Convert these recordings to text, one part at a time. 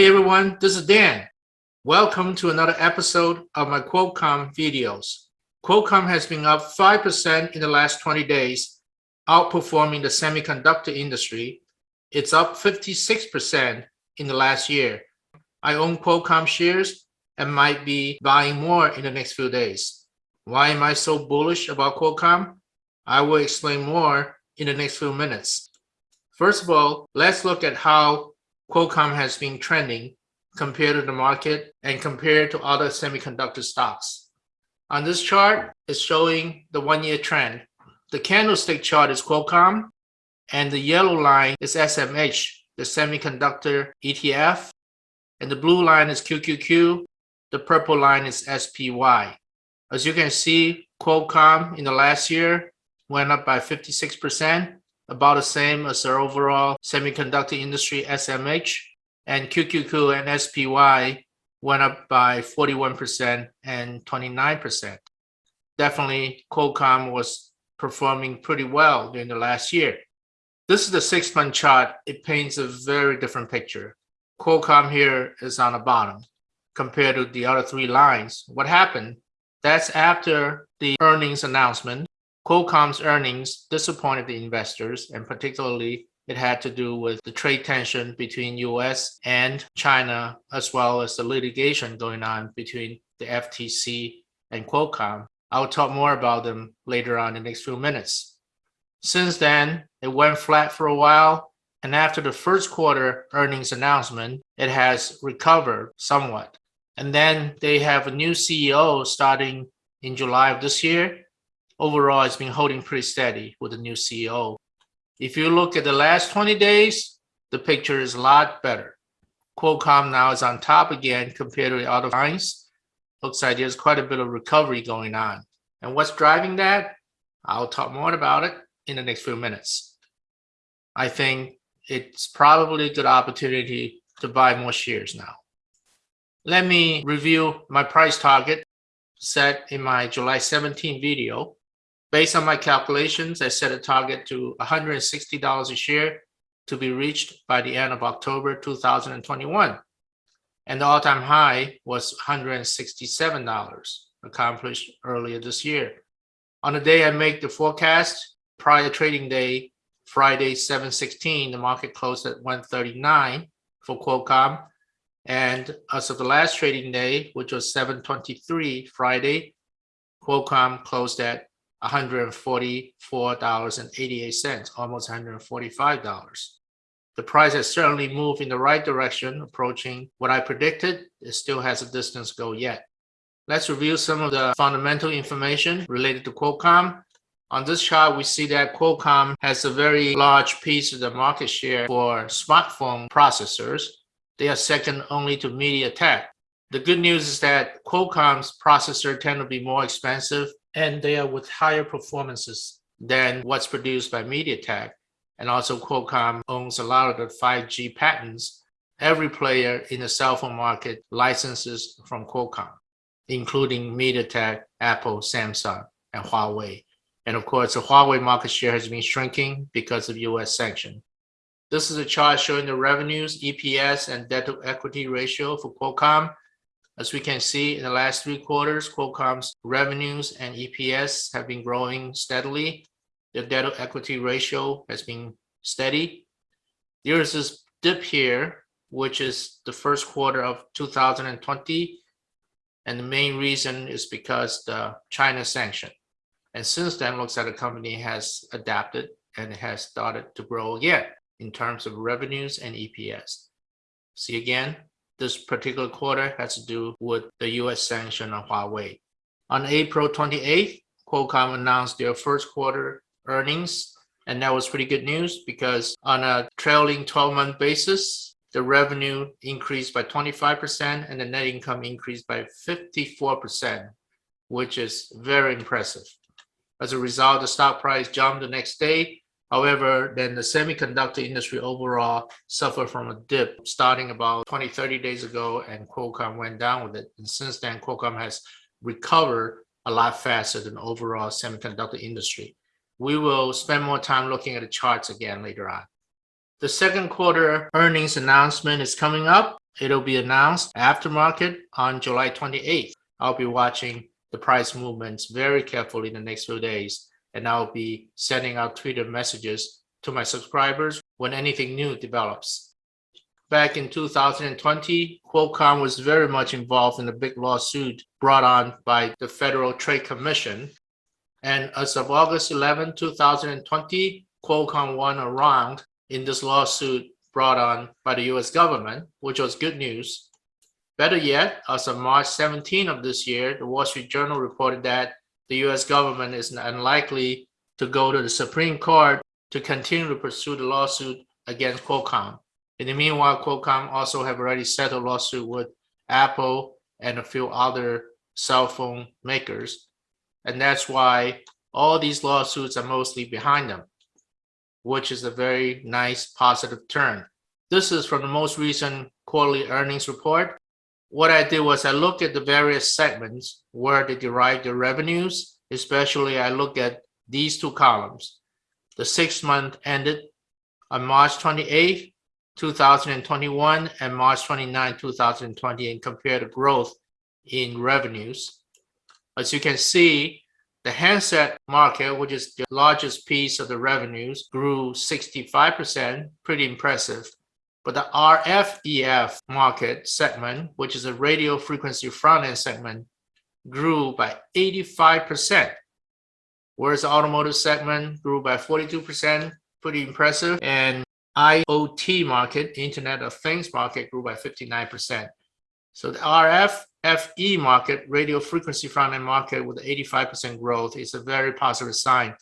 Hey everyone, this is Dan. Welcome to another episode of my Qualcomm videos. Qualcomm has been up 5% in the last 20 days, outperforming the semiconductor industry. It's up 56% in the last year. I own Qualcomm shares and might be buying more in the next few days. Why am I so bullish about Qualcomm? I will explain more in the next few minutes. First of all, let's look at how Qualcomm has been trending compared to the market and compared to other semiconductor stocks. On this chart, it's showing the one-year trend. The candlestick chart is Qualcomm, and the yellow line is SMH, the semiconductor ETF, and the blue line is QQQ, the purple line is SPY. As you can see, Qualcomm in the last year went up by 56%, about the same as the overall semiconductor industry SMH, and QQQ and SPY went up by 41% and 29%. Definitely, Qualcomm was performing pretty well during the last year. This is the six-month chart. It paints a very different picture. Qualcomm here is on the bottom compared to the other three lines. What happened? That's after the earnings announcement Qualcomm's earnings disappointed the investors, and particularly it had to do with the trade tension between US and China, as well as the litigation going on between the FTC and Qualcomm. I'll talk more about them later on in the next few minutes. Since then, it went flat for a while, and after the first quarter earnings announcement, it has recovered somewhat. And then they have a new CEO starting in July of this year, overall it's been holding pretty steady with the new CEO. If you look at the last 20 days, the picture is a lot better. Qualcomm now is on top again compared to the other lines. Looks like there's quite a bit of recovery going on. And what's driving that? I'll talk more about it in the next few minutes. I think it's probably a good opportunity to buy more shares now. Let me review my price target set in my July 17 video. Based on my calculations, I set a target to $160 a share to be reached by the end of October 2021. And the all-time high was $167 accomplished earlier this year. On the day I make the forecast, prior trading day, Friday 716, the market closed at 139 for Qualcomm. And as of the last trading day, which was 723 Friday, Qualcomm closed at $144.88, almost $145. The price has certainly moved in the right direction, approaching what I predicted. It still has a distance go yet. Let's review some of the fundamental information related to Qualcomm. On this chart, we see that Qualcomm has a very large piece of the market share for smartphone processors. They are second only to MediaTek. The good news is that Qualcomm's processor tend to be more expensive and they are with higher performances than what's produced by MediaTek. And also Qualcomm owns a lot of the 5G patents. Every player in the cell phone market licenses from Qualcomm, including MediaTek, Apple, Samsung, and Huawei. And of course, the Huawei market share has been shrinking because of US sanction. This is a chart showing the revenues, EPS, and debt to equity ratio for Qualcomm as we can see in the last three quarters, Qualcomm's revenues and EPS have been growing steadily. The debt to equity ratio has been steady. There is this dip here, which is the first quarter of 2020. And the main reason is because the China sanction. And since then, looks like the company has adapted and has started to grow again in terms of revenues and EPS. See again, this particular quarter has to do with the US sanction on Huawei. On April 28th, Qualcomm announced their first quarter earnings, and that was pretty good news because on a trailing 12-month basis, the revenue increased by 25% and the net income increased by 54%, which is very impressive. As a result, the stock price jumped the next day However, then the semiconductor industry overall suffered from a dip starting about 20, 30 days ago, and Qualcomm went down with it. And since then, Qualcomm has recovered a lot faster than overall semiconductor industry. We will spend more time looking at the charts again later on. The second quarter earnings announcement is coming up, It'll be announced after market on July 28th. I'll be watching the price movements very carefully in the next few days, and I'll be sending out Twitter messages to my subscribers when anything new develops. Back in 2020, Qualcomm was very much involved in a big lawsuit brought on by the Federal Trade Commission. And as of August 11, 2020, Qualcomm won a round in this lawsuit brought on by the US government, which was good news. Better yet, as of March 17 of this year, the Wall Street Journal reported that the US government is unlikely to go to the Supreme Court to continue to pursue the lawsuit against Qualcomm. In the meanwhile, Qualcomm also have already settled lawsuit with Apple and a few other cell phone makers. And that's why all these lawsuits are mostly behind them, which is a very nice positive turn. This is from the most recent quarterly earnings report. What I did was I looked at the various segments where they derive their revenues, especially I look at these two columns. The six month ended on March 28, 2021 and March 29, 2020 and compare the growth in revenues. As you can see, the handset market, which is the largest piece of the revenues, grew 65%, pretty impressive. But the RF-EF market segment, which is a radio frequency front-end segment, grew by 85%, whereas the automotive segment grew by 42%, pretty impressive. And IoT market, Internet of Things market, grew by 59%. So the RF FE market, radio frequency front-end market with 85% growth is a very positive sign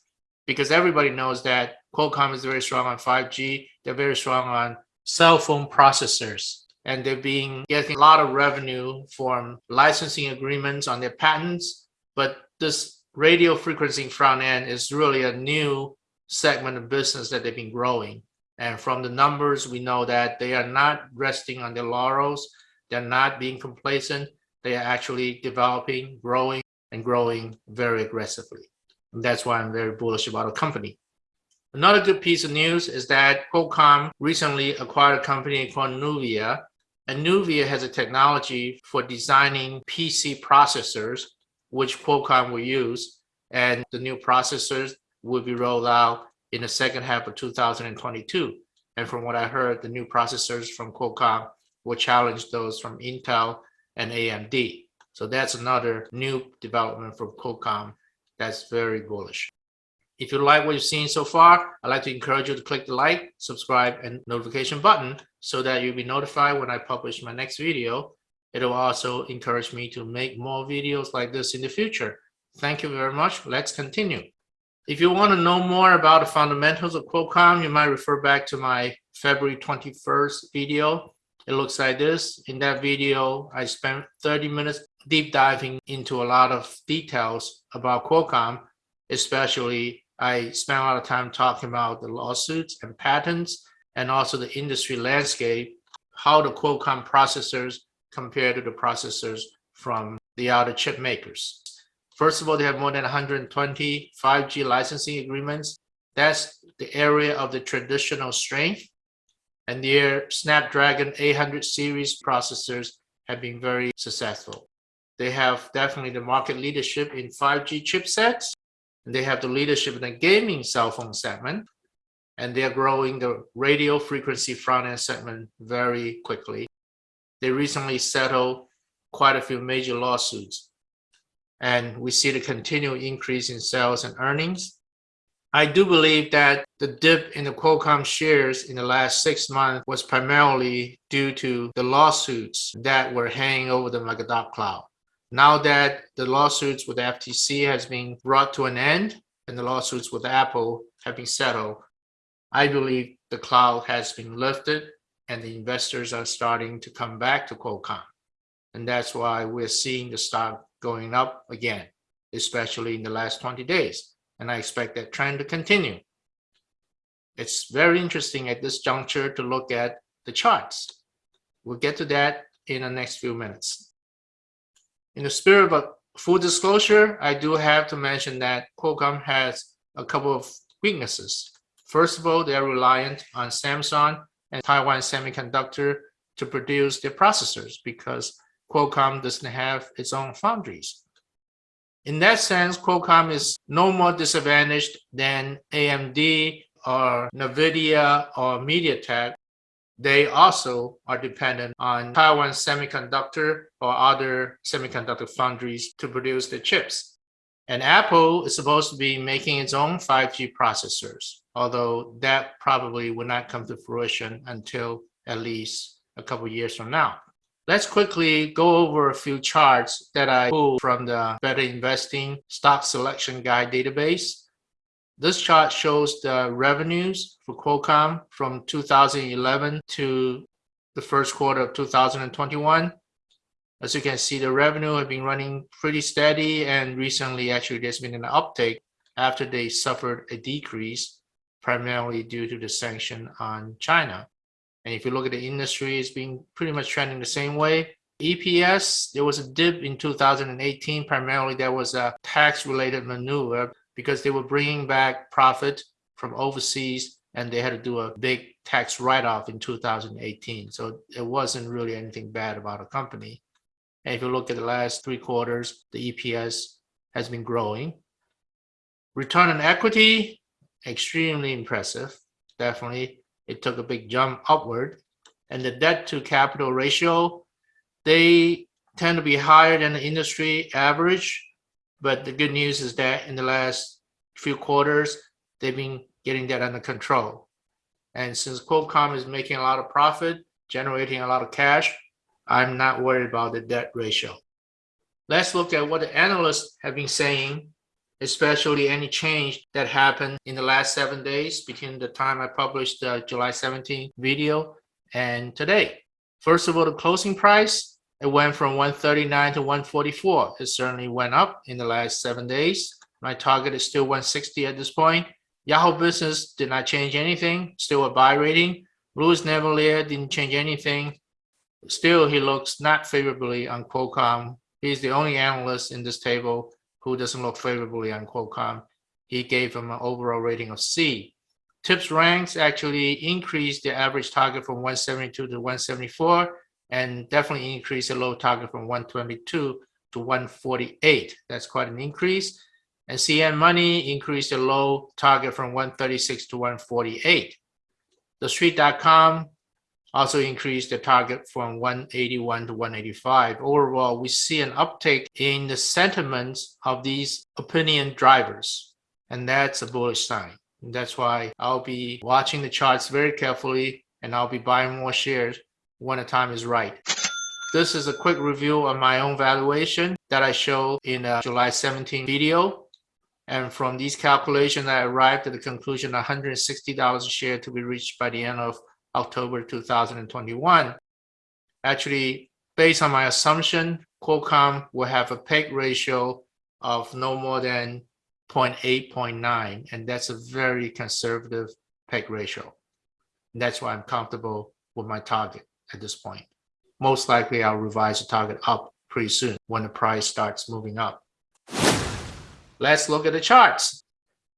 because everybody knows that Qualcomm is very strong on 5G. They're very strong on cell phone processors and they're being getting a lot of revenue from licensing agreements on their patents. But this radio frequency front end is really a new segment of business that they've been growing. And from the numbers, we know that they are not resting on their laurels. They're not being complacent. They are actually developing, growing, and growing very aggressively. And that's why I'm very bullish about a company. Another good piece of news is that Qualcomm recently acquired a company called Nuvia. And Nuvia has a technology for designing PC processors, which Qualcomm will use. And the new processors will be rolled out in the second half of 2022. And from what I heard, the new processors from Qualcomm will challenge those from Intel and AMD. So that's another new development from Qualcomm that's very bullish. If you like what you've seen so far, I'd like to encourage you to click the like, subscribe, and notification button so that you'll be notified when I publish my next video. It will also encourage me to make more videos like this in the future. Thank you very much. Let's continue. If you want to know more about the fundamentals of Qualcomm, you might refer back to my February 21st video. It looks like this. In that video, I spent 30 minutes deep diving into a lot of details about Qualcomm, especially I spent a lot of time talking about the lawsuits and patents and also the industry landscape, how the Qualcomm processors compare to the processors from the other chip makers. First of all, they have more than 120 5G licensing agreements. That's the area of the traditional strength. And their Snapdragon 800 series processors have been very successful. They have definitely the market leadership in 5G chipsets. They have the leadership in the gaming cell phone segment. And they're growing the radio frequency front-end segment very quickly. They recently settled quite a few major lawsuits and we see the continued increase in sales and earnings. I do believe that the dip in the Qualcomm shares in the last six months was primarily due to the lawsuits that were hanging over them like a dark cloud. Now that the lawsuits with FTC has been brought to an end and the lawsuits with Apple have been settled, I believe the cloud has been lifted and the investors are starting to come back to Qualcomm. And that's why we're seeing the stock going up again, especially in the last 20 days. And I expect that trend to continue. It's very interesting at this juncture to look at the charts. We'll get to that in the next few minutes. In the spirit of full disclosure, I do have to mention that Qualcomm has a couple of weaknesses. First of all, they're reliant on Samsung and Taiwan Semiconductor to produce their processors because Qualcomm doesn't have its own foundries. In that sense, Qualcomm is no more disadvantaged than AMD or NVIDIA or MediaTek. They also are dependent on Taiwan Semiconductor or other semiconductor foundries to produce the chips. And Apple is supposed to be making its own 5G processors, although that probably will not come to fruition until at least a couple years from now. Let's quickly go over a few charts that I pulled from the Better Investing Stock Selection Guide database. This chart shows the revenues for Qualcomm from 2011 to the first quarter of 2021. As you can see, the revenue have been running pretty steady and recently actually there's been an uptake after they suffered a decrease primarily due to the sanction on China. And if you look at the industry, it's been pretty much trending the same way. EPS, there was a dip in 2018. Primarily, there was a tax-related maneuver because they were bringing back profit from overseas and they had to do a big tax write-off in 2018. So it wasn't really anything bad about a company. And if you look at the last three quarters, the EPS has been growing. Return on equity, extremely impressive. Definitely, it took a big jump upward. And the debt to capital ratio, they tend to be higher than the industry average. But the good news is that in the last few quarters, they've been getting that under control. And since Qualcomm is making a lot of profit, generating a lot of cash, I'm not worried about the debt ratio. Let's look at what the analysts have been saying, especially any change that happened in the last seven days between the time I published the July 17 video and today. First of all, the closing price, it went from 139 to 144. It certainly went up in the last seven days. My target is still 160 at this point. Yahoo Business did not change anything, still a buy rating. Louis Navellier didn't change anything, Still, he looks not favorably on Qualcomm. He's the only analyst in this table who doesn't look favorably on Qualcomm. He gave him an overall rating of C. TipRanks actually increased the average target from 172 to 174 and definitely increase the low target from 122 to 148. That's quite an increase. And CNN Money increased the low target from 136 to 148. The street.com also increased the target from 181 to 185. Overall, we see an uptake in the sentiments of these opinion drivers, and that's a bullish sign. And that's why I'll be watching the charts very carefully and I'll be buying more shares when the time is right. This is a quick review of my own valuation that I showed in a July 17 video. And from these calculations, I arrived at the conclusion $160 a share to be reached by the end of October 2021. Actually, based on my assumption, Qualcomm will have a PEG ratio of no more than 0.8, 0.9, and that's a very conservative PEG ratio. And that's why I'm comfortable with my target at this point. Most likely I'll revise the target up pretty soon when the price starts moving up. Let's look at the charts.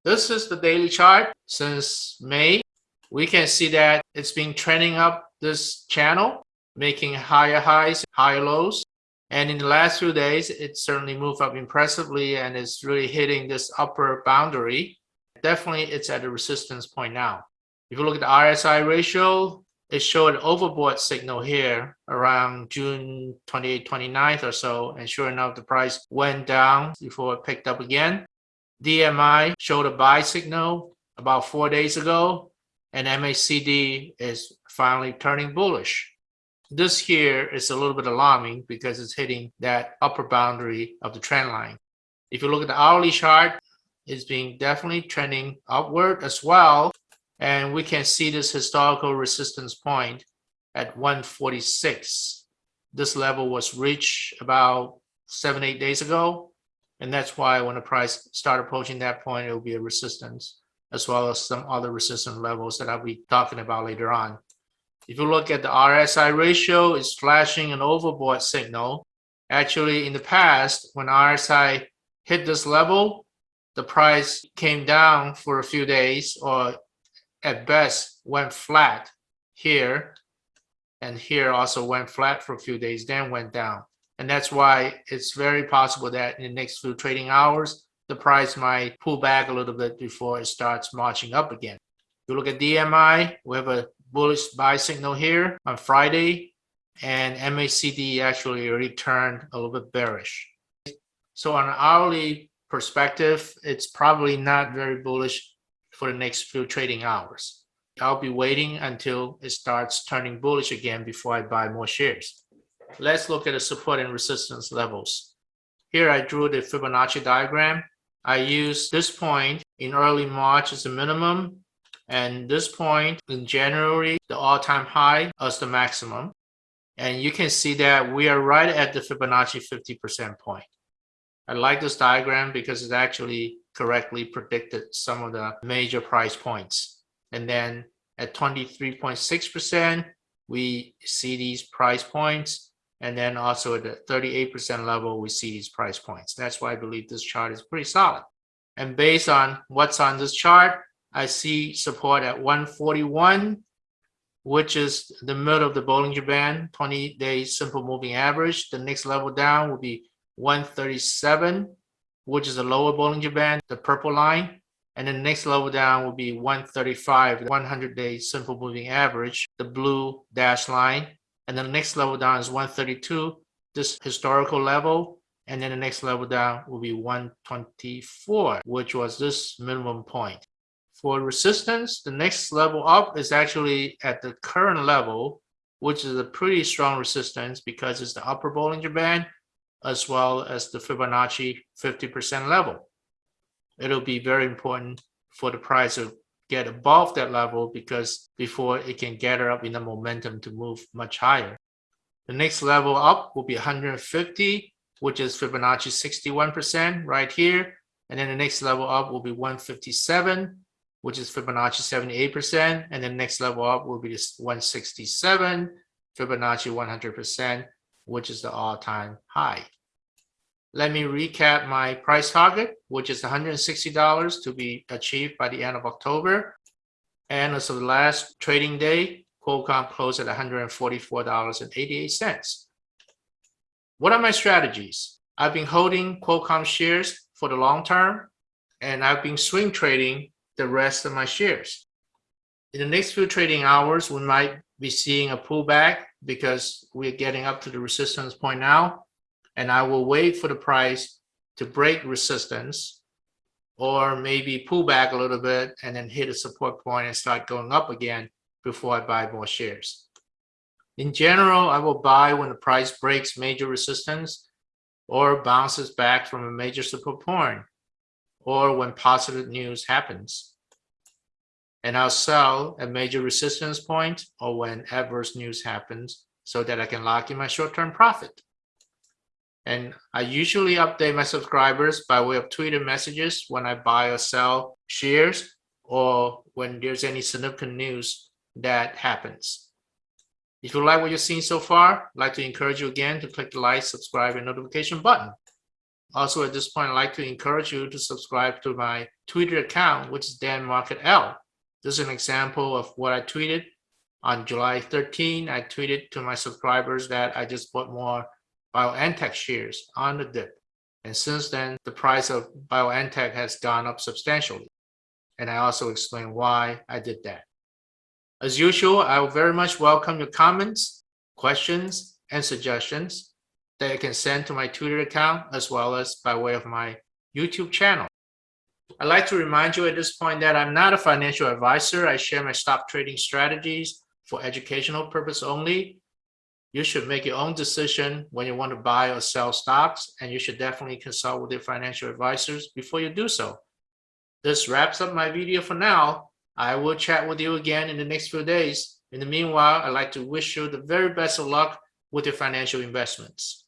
This is the daily chart since May we can see that it's been trending up this channel, making higher highs, higher lows. And in the last few days, it certainly moved up impressively and is really hitting this upper boundary. Definitely, it's at a resistance point now. If you look at the RSI ratio, it showed an overbought signal here around June 28, 29th or so. And sure enough, the price went down before it picked up again. DMI showed a buy signal about four days ago and MACD is finally turning bullish. This here is a little bit alarming because it's hitting that upper boundary of the trend line. If you look at the hourly chart, it's been definitely trending upward as well. And we can see this historical resistance point at 146. This level was reached about seven, eight days ago. And that's why when the price start approaching that point, it will be a resistance as well as some other resistance levels that I'll be talking about later on. If you look at the RSI ratio, it's flashing an overbought signal. Actually, in the past, when RSI hit this level, the price came down for a few days or at best went flat here. And here also went flat for a few days, then went down. And that's why it's very possible that in the next few trading hours, the price might pull back a little bit before it starts marching up again. You look at DMI, we have a bullish buy signal here on Friday, and MACD actually returned a little bit bearish. So on an hourly perspective, it's probably not very bullish for the next few trading hours. I'll be waiting until it starts turning bullish again before I buy more shares. Let's look at the support and resistance levels. Here I drew the Fibonacci diagram. I used this point in early March as the minimum and this point in January, the all-time high as the maximum. And you can see that we are right at the Fibonacci 50% point. I like this diagram because it actually correctly predicted some of the major price points. And then at 23.6%, we see these price points. And then also at the 38% level, we see these price points. That's why I believe this chart is pretty solid. And based on what's on this chart, I see support at 141, which is the middle of the Bollinger Band, 20 day simple moving average. The next level down will be 137, which is the lower Bollinger Band, the purple line. And the next level down will be 135, 100 day simple moving average, the blue dash line. And then the next level down is 132, this historical level. And then the next level down will be 124, which was this minimum point. For resistance, the next level up is actually at the current level, which is a pretty strong resistance because it's the upper Bollinger Band as well as the Fibonacci 50% level. It'll be very important for the price to get above that level because before it can gather up enough momentum to move much higher. The next level up will be 150, which is Fibonacci 61% right here. And then the next level up will be 157, which is Fibonacci 78%. And then next level up will be 167, Fibonacci 100%, which is the all-time high. Let me recap my price target, which is $160 to be achieved by the end of October. And as of the last trading day, Qualcomm closed at $144.88. What are my strategies? I've been holding Qualcomm shares for the long term, and I've been swing trading the rest of my shares. In the next few trading hours, we might be seeing a pullback because we're getting up to the resistance point now and I will wait for the price to break resistance or maybe pull back a little bit and then hit a support point and start going up again before I buy more shares. In general, I will buy when the price breaks major resistance or bounces back from a major support point or when positive news happens. And I'll sell at major resistance point or when adverse news happens so that I can lock in my short-term profit. And I usually update my subscribers by way of Twitter messages when I buy or sell shares or when there's any significant news that happens. If you like what you've seen so far, I'd like to encourage you again to click the like, subscribe, and notification button. Also, at this point, I'd like to encourage you to subscribe to my Twitter account, which is Dan Market L. This is an example of what I tweeted on July 13. I tweeted to my subscribers that I just bought more BioNTech shares on the dip. And since then, the price of BioNTech has gone up substantially. And I also explain why I did that. As usual, I will very much welcome your comments, questions, and suggestions that you can send to my Twitter account as well as by way of my YouTube channel. I'd like to remind you at this point that I'm not a financial advisor. I share my stock trading strategies for educational purpose only you should make your own decision when you want to buy or sell stocks, and you should definitely consult with your financial advisors before you do so. This wraps up my video for now. I will chat with you again in the next few days. In the meanwhile, I'd like to wish you the very best of luck with your financial investments.